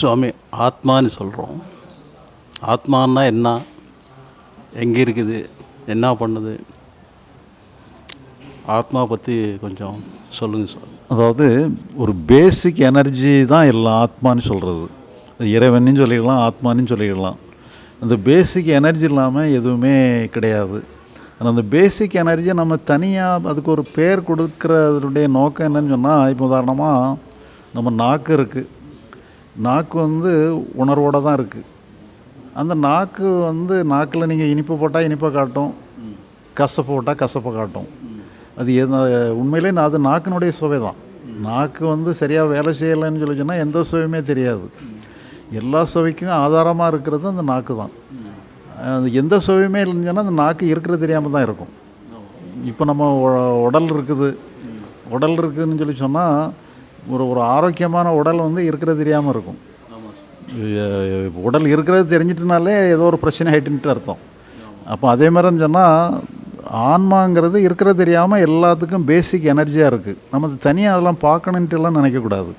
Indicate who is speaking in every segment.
Speaker 1: சுவாமி ஆத்மான்னு சொல்கிறோம் ஆத்மான்னா என்ன? எங்கே இருக்குது? என்ன பண்ணுது? ஆத்மா பற்றி கொஞ்சம் சொல்லுங்கள் சார்.
Speaker 2: அதாவது ஒரு பேசிக் எனர்ஜி தான் எல்லாம் ஆத்மான்னு சொல்கிறது இறைவனையும் சொல்லிக்கலாம் ஆத்மான்னு சொல்லிக்கலாம் அந்த பேசிக் எனர்ஜி இல்லாமல் எதுவுமே கிடையாது. ஆனால் அந்த பேசிக் எனர்ஜி நம்ம தனியாக அதுக்கு ஒரு பேர் கொடுக்குறதுடைய நோக்கம் என்னன்னு சொன்னால் இப்போ உதாரணமாக நம்ம நாக்கு இருக்குது நாக்கு வந்து உணர்வோடு தான் இருக்குது அந்த நாக்கு வந்து நாக்கில் நீங்கள் இனிப்பு போட்டால் இனிப்பை காட்டும். கசப்பு போட்டால் கசப்பை காட்டும். அது எது உண்மையிலே நான் அது நாக்கினுடைய சுவை தான். நாக்கு வந்து சரியாக வேலை செய்யலைன்னு சொல்லி சொன்னால் எந்த சுவையுமே தெரியாது. எல்லா சுவைக்கும் ஆதாரமாக இருக்கிறது அந்த நாக்கு தான். எந்த சுவையுமே இல்லைன்னு சொன்னால் அந்த நாக்கு இருக்கிறது தெரியாமல் தான் இருக்கும். இப்போ நம்ம உடல் இருக்குது. உடல் இருக்குதுன்னு சொல்லி சொன்னால் ஒரு ஒரு ஆரோக்கியமான உடல் வந்து இருக்கிறது தெரியாமல் இருக்கும். உடல் இருக்கிறது தெரிஞ்சிட்டுனாலே ஏதோ ஒரு பிரச்சனை ஆகிட்டுன்ட்டு அர்த்தம். அப்போ அதே மாதிரின்னு சொன்னால் ஆன்மாங்கிறது இருக்கிறது தெரியாமல் எல்லாத்துக்கும் பேசிக் எனர்ஜியாக இருக்குது நம்ம தனியாக அதெல்லாம் பார்க்கணுன்ட்டு எல்லாம் நினைக்கக்கூடாது.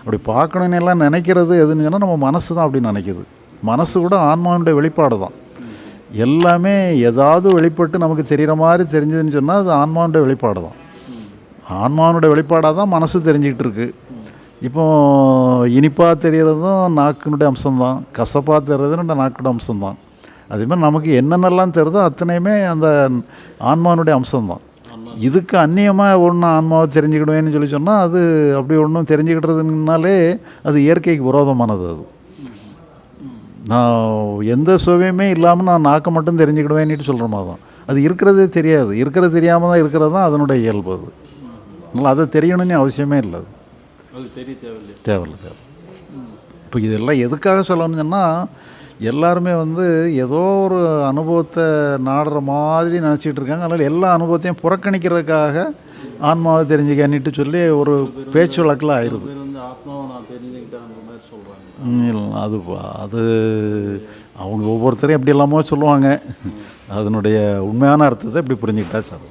Speaker 2: அப்படி பார்க்கணுன்னு எல்லாம் நினைக்கிறது எதுன்னு சொன்னால் நம்ம மனசு தான் அப்படி நினைக்குது. மனசு கூட ஆன்மாவுடைய வெளிப்பாடு தான். எல்லாமே ஏதாவது வெளிப்பட்டு நமக்கு தெரிகிற மாதிரி தெரிஞ்சதுன்னு சொன்னால் அது ஆன்மாவுடைய வெளிப்பாடு தான். ஆன்மாவனுடைய வெளிப்பாடாக தான் மனசு தெரிஞ்சுக்கிட்டு இருக்கு இப்போ இனிப்பாக தெரிகிறதும் நாக்கினுடைய அம்சம்தான். கசப்பாக தெரியறதும் நாக்கினுடைய அம்சம்தான். அதே மாதிரி நமக்கு என்னென்னலாம் தெரியுதோ அத்தனையுமே அந்த ஆன்மானுடைய அம்சம்தான். இதுக்கு அந்நியமாக ஒன்று ஆன்மாவை தெரிஞ்சுக்கிடுவேன்னு சொல்லி சொன்னால் அது அப்படி ஒன்றும் தெரிஞ்சுக்கிட்டதுனாலே அது இயற்கைக்கு விரோதமானது அது. நான் எந்த சுவையுமே இல்லாமல் நான் நாக்கை மட்டும் தெரிஞ்சுக்கிடுவேன்னுட்டு சொல்கிற மாதிரி தான். அது இருக்கிறதே தெரியாது. இருக்கிறது தெரியாமல் தான் இருக்கிறது தான் அதனுடைய இயல்பு அது. அதனால் அதை தெரியணும்னு அவசியமே இல்லை அது
Speaker 1: தெரிய தேவையில்லை
Speaker 2: தேவையில்ல தேவை இப்போ இதெல்லாம் எதுக்காக சொல்லணும்னு சொன்னால் எல்லாருமே வந்து ஏதோ ஒரு அனுபவத்தை நாடுற மாதிரி நினச்சிட்டு இருக்காங்க அதனால் எல்லா அனுபவத்தையும் புறக்கணிக்கிறதுக்காக ஆன்மாவை தெரிஞ்சுக்கன்னிட்டு சொல்லி ஒரு பேச்சு வழக்கில் ஆயிடுது அது அது அவங்க ஒவ்வொருத்தரையும் எப்படி எல்லாமோ சொல்லுவாங்க அதனுடைய உண்மையான அர்த்தத்தை இப்படி புரிஞ்சுக்கிட்டா சார்